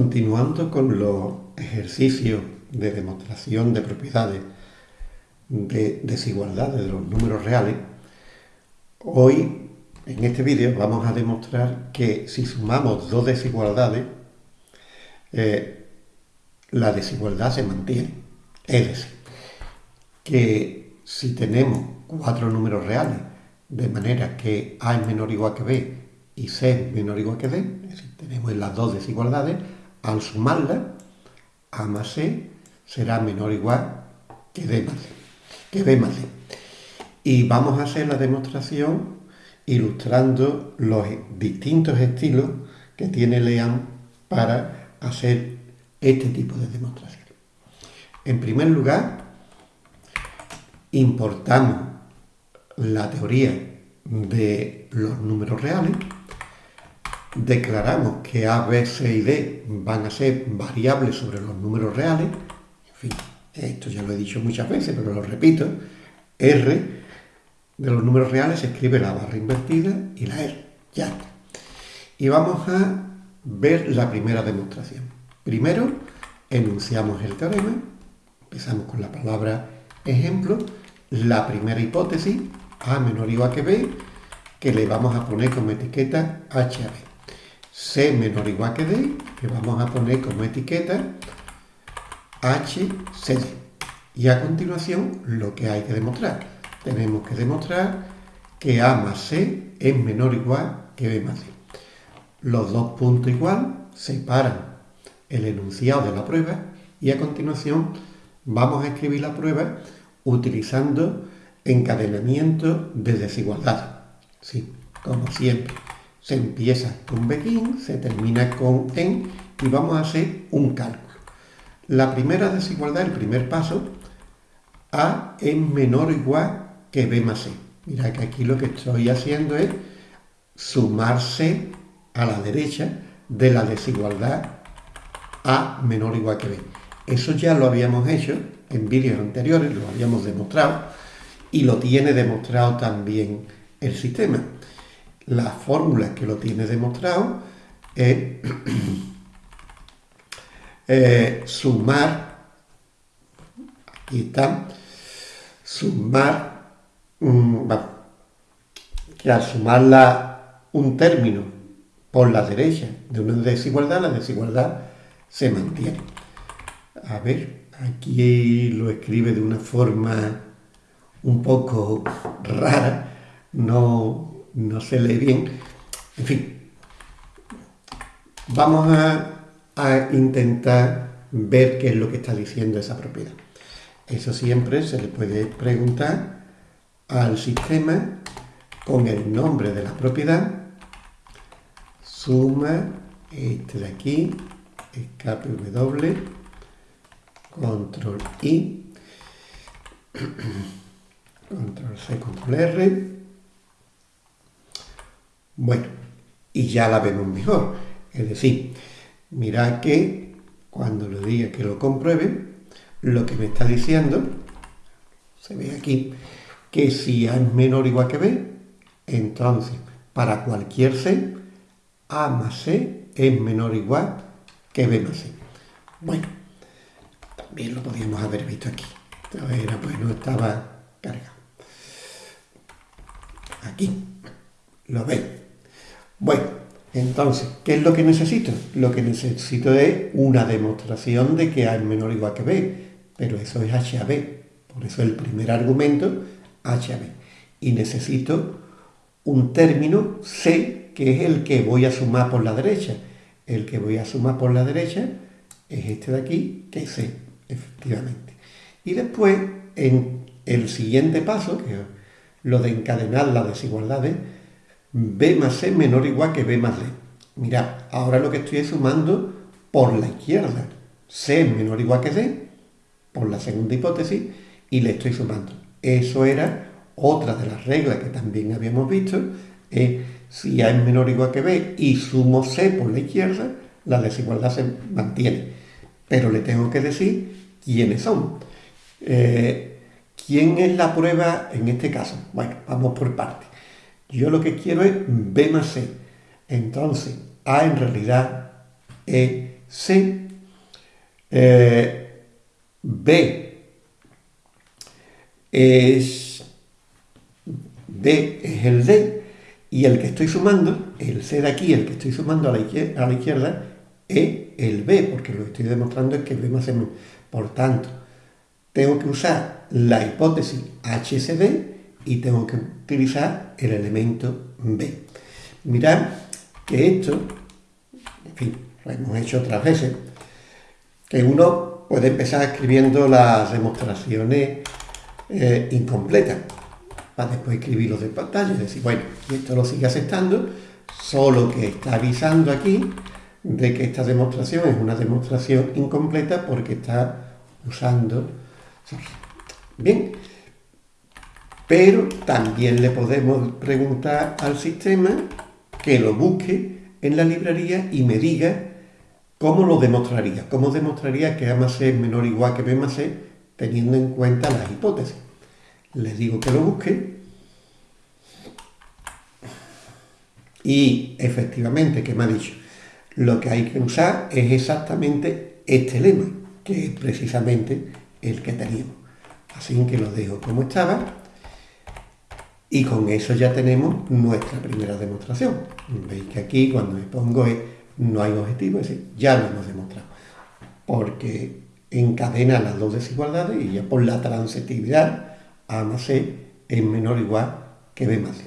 Continuando con los ejercicios de demostración de propiedades de desigualdades de los números reales, hoy en este vídeo vamos a demostrar que si sumamos dos desigualdades, eh, la desigualdad se mantiene. Es decir, que si tenemos cuatro números reales de manera que A es menor o igual que B y C es menor o igual que D, es decir, tenemos las dos desigualdades, al sumarlas, A más C será menor o igual que D más que ve más Y vamos a hacer la demostración ilustrando los distintos estilos que tiene Lean para hacer este tipo de demostración. En primer lugar, importamos la teoría de los números reales, declaramos que A, B, C y D van a ser variables sobre los números reales, en fin, esto ya lo he dicho muchas veces, pero lo repito, R de los números reales se escribe la barra invertida y la R. Ya está. Y vamos a ver la primera demostración. Primero, enunciamos el teorema, empezamos con la palabra ejemplo, la primera hipótesis, A menor o igual que B, que le vamos a poner como etiqueta H. C menor o igual que D, que vamos a poner como etiqueta HCD. Y a continuación, lo que hay que demostrar. Tenemos que demostrar que A más C es menor o igual que B más C. Los dos puntos igual separan el enunciado de la prueba y a continuación vamos a escribir la prueba utilizando encadenamiento de desigualdad. Sí, como siempre, se empieza con begin, se termina con en y vamos a hacer un cálculo. La primera desigualdad, el primer paso, A es menor o igual que B más C. Mira que aquí lo que estoy haciendo es sumarse a la derecha de la desigualdad A menor o igual que B. Eso ya lo habíamos hecho en vídeos anteriores, lo habíamos demostrado y lo tiene demostrado también el sistema. La fórmula que lo tiene demostrado es sumar, aquí está, sumar, que al sumar un término por la derecha de una desigualdad, la desigualdad se mantiene. A ver, aquí lo escribe de una forma un poco rara, no, no se lee bien. En fin, vamos a intentar ver qué es lo que está diciendo esa propiedad. Eso siempre se le puede preguntar al sistema con el nombre de la propiedad, suma, este de aquí, escape W, control I, control C, control R. Bueno, y ya la vemos mejor. Es decir, Mirad que cuando le diga que lo compruebe, lo que me está diciendo, se ve aquí, que si A es menor o igual que B, entonces para cualquier C, A más C es menor o igual que B más C. Bueno, también lo podíamos haber visto aquí. Era, pues no estaba cargado. Aquí, lo veis. Bueno, entonces, ¿qué es lo que necesito? Lo que necesito es una demostración de que A es menor o igual que B, pero eso es H a B, por eso el primer argumento, H a B. Y necesito un término C, que es el que voy a sumar por la derecha. El que voy a sumar por la derecha es este de aquí, que es C, efectivamente. Y después, en el siguiente paso, que es lo de encadenar las desigualdades, B más C menor o igual que B más D. Mirad, ahora lo que estoy sumando por la izquierda. C menor o igual que D, por la segunda hipótesis, y le estoy sumando. Eso era otra de las reglas que también habíamos visto, es si A es menor o igual que B y sumo C por la izquierda, la desigualdad se mantiene. Pero le tengo que decir quiénes son. Eh, ¿Quién es la prueba en este caso? Bueno, vamos por partes. Yo lo que quiero es B más C. Entonces, A en realidad es C, eh, B es D es el D y el que estoy sumando, el C de aquí, el que estoy sumando a la izquierda, es el B, porque lo que estoy demostrando es que B más M. Por tanto, tengo que usar la hipótesis HCD y tengo que utilizar el elemento B. Mirad que esto, en fin, lo hemos hecho otras veces, que uno puede empezar escribiendo las demostraciones eh, incompletas para después escribirlo de pantalla y decir, bueno, esto lo sigue aceptando, solo que está avisando aquí de que esta demostración es una demostración incompleta porque está usando... Bien, pero también le podemos preguntar al sistema que lo busque en la librería y me diga cómo lo demostraría, cómo demostraría que A más C es menor o igual que B más C teniendo en cuenta las hipótesis. Le digo que lo busque y efectivamente, ¿qué me ha dicho? Lo que hay que usar es exactamente este lema, que es precisamente el que teníamos. Así que lo dejo como estaba y con eso ya tenemos nuestra primera demostración. Veis que aquí cuando me pongo es, no hay objetivo, es decir, ya lo hemos demostrado. Porque encadena las dos desigualdades y ya por la transitividad A más C es menor o igual que B más C.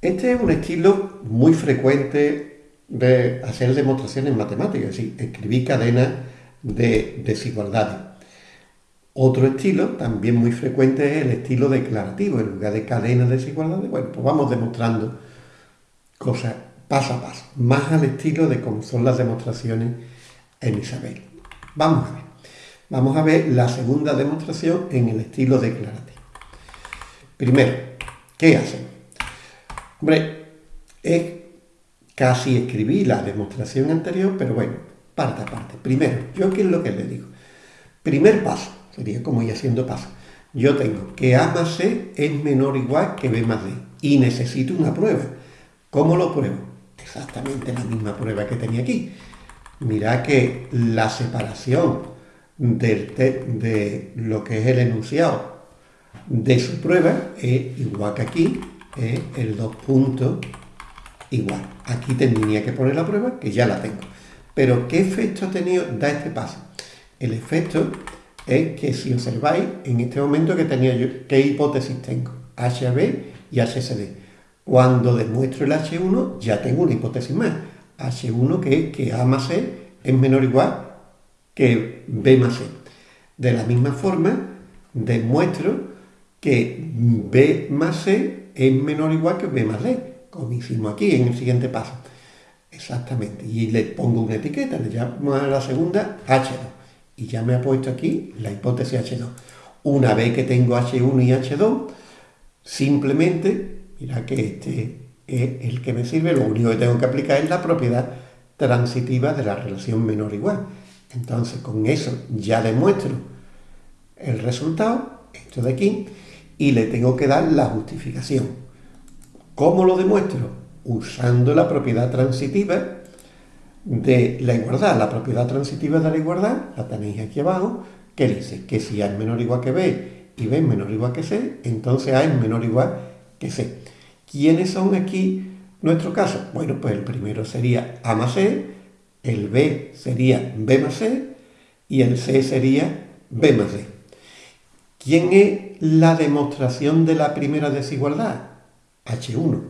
Este es un estilo muy frecuente de hacer demostraciones matemáticas, es decir, escribir cadenas de desigualdades. Otro estilo, también muy frecuente, es el estilo declarativo. En lugar de cadenas de desigualdades, bueno, pues vamos demostrando cosas paso a paso, más al estilo de cómo son las demostraciones en Isabel. Vamos a ver. Vamos a ver la segunda demostración en el estilo declarativo. Primero, ¿qué hacen? Hombre, es casi escribí la demostración anterior, pero bueno, parte a parte. Primero, ¿yo qué es lo que le digo? Primer paso, sería como ir haciendo paso. Yo tengo que A más C es menor o igual que B más D y necesito una prueba. ¿Cómo lo pruebo? Exactamente la misma prueba que tenía aquí. Mira que la separación de lo que es el enunciado de su prueba es igual que aquí, es el dos puntos igual. Aquí tendría que poner la prueba, que ya la tengo. Pero ¿qué efecto ha tenido da este paso? El efecto es que si observáis, en este momento que tenía yo, ¿qué hipótesis tengo? HB y HCD. Cuando demuestro el H1, ya tengo una hipótesis más. H1 que es que A más C es menor o igual que B más C. De la misma forma, demuestro que B más C es menor o igual que B más D, como hicimos aquí en el siguiente paso. Exactamente. Y le pongo una etiqueta, le llamo a la segunda H2 y ya me ha puesto aquí la hipótesis H2. Una vez que tengo H1 y H2, simplemente, mira que este es el que me sirve, lo único que tengo que aplicar es la propiedad transitiva de la relación menor igual. Entonces, con eso ya demuestro el resultado, esto de aquí, y le tengo que dar la justificación. ¿Cómo lo demuestro? Usando la propiedad transitiva de la igualdad. La propiedad transitiva de la igualdad, la tenéis aquí abajo, que dice que si A es menor o igual que B y B es menor o igual que C, entonces A es menor o igual que C. ¿Quiénes son aquí nuestro caso? Bueno, pues el primero sería A más C, el B sería B más C y el C sería B más D. ¿Quién es la demostración de la primera desigualdad? H1.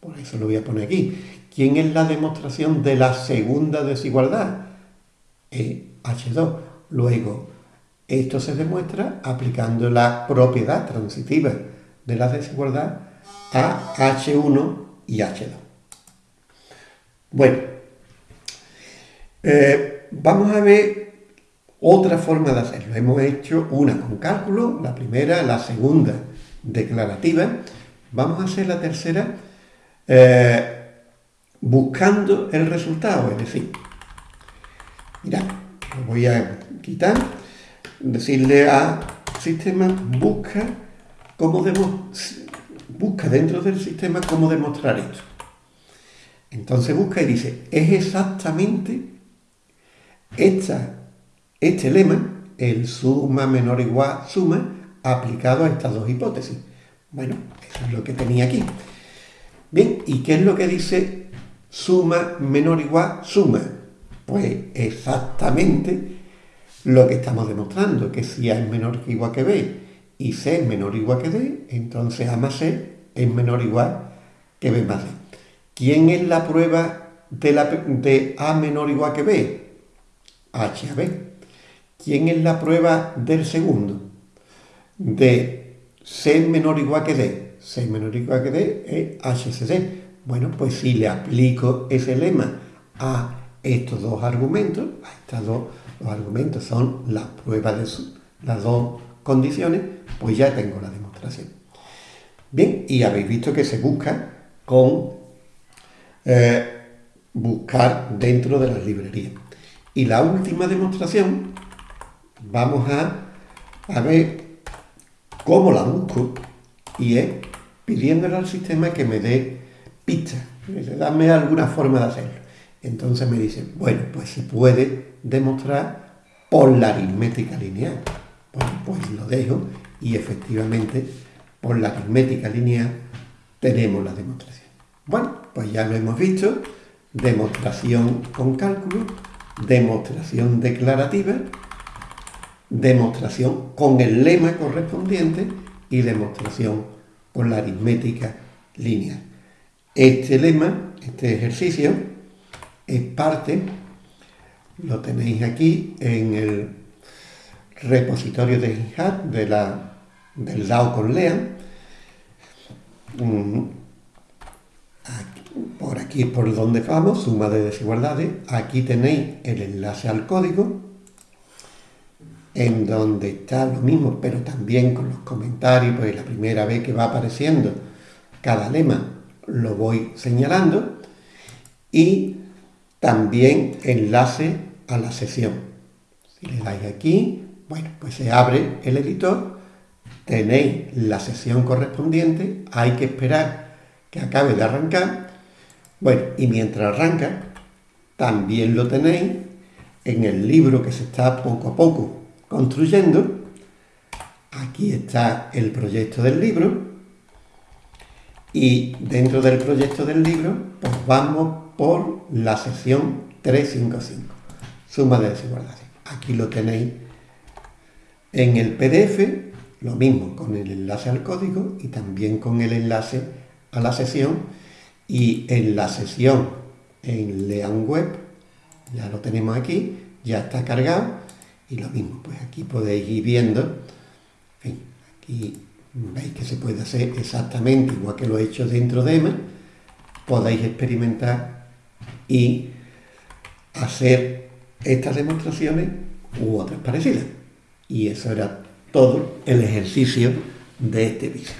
Por eso lo voy a poner aquí. ¿Quién es la demostración de la segunda desigualdad? E H2. Luego, esto se demuestra aplicando la propiedad transitiva de la desigualdad a H1 y H2. Bueno, eh, vamos a ver otra forma de hacerlo. Hemos hecho una con cálculo, la primera, la segunda declarativa. Vamos a hacer la tercera eh, buscando el resultado, es decir, mira, lo voy a quitar, decirle a sistema busca cómo busca dentro del sistema cómo demostrar esto. Entonces busca y dice, es exactamente este lema, el suma menor igual suma, aplicado a estas dos hipótesis. Bueno, eso es lo que tenía aquí. Bien, ¿y qué es lo que dice suma menor igual suma? Pues exactamente lo que estamos demostrando, que si A es menor que igual que B y C es menor igual que D, entonces A más C es menor igual que B más D. ¿Quién es la prueba de, la, de A menor igual que B? H a B. ¿Quién es la prueba del segundo? De C menor igual que D. C menor igual que D es HCD. Bueno, pues si le aplico ese lema a estos dos argumentos, a estos dos argumentos son las pruebas de las dos condiciones, pues ya tengo la demostración. Bien, y habéis visto que se busca con eh, buscar dentro de las librerías. Y la última demostración, vamos a, a ver cómo la busco y es pidiéndole al sistema que me dé pistas, dame alguna forma de hacerlo. Entonces me dice, bueno, pues se puede demostrar por la aritmética lineal. Bueno, pues lo dejo y efectivamente por la aritmética lineal tenemos la demostración. Bueno, pues ya lo hemos visto, demostración con cálculo, demostración declarativa, demostración con el lema correspondiente y demostración con la aritmética lineal. Este lema, este ejercicio, es parte, lo tenéis aquí en el repositorio de GitHub de la, del DAO con Lean. Mm, por aquí es por donde vamos, suma de desigualdades. Aquí tenéis el enlace al código, en donde está lo mismo, pero también con los comentarios, pues la primera vez que va apareciendo cada lema lo voy señalando. Y también enlace a la sesión. Si le dais aquí, bueno, pues se abre el editor, tenéis la sesión correspondiente, hay que esperar que acabe de arrancar. Bueno, y mientras arranca, también lo tenéis en el libro que se está poco a poco construyendo. Aquí está el proyecto del libro. Y dentro del proyecto del libro, pues vamos por la sección 355, suma de desigualdades. Aquí lo tenéis en el PDF, lo mismo con el enlace al código y también con el enlace a la sesión. Y en la sesión en Lean Web, ya lo tenemos aquí, ya está cargado. Y lo mismo, pues aquí podéis ir viendo, aquí veis que se puede hacer exactamente igual que lo he hecho dentro de EMA, podéis experimentar y hacer estas demostraciones u otras parecidas. Y eso era todo el ejercicio de este vídeo.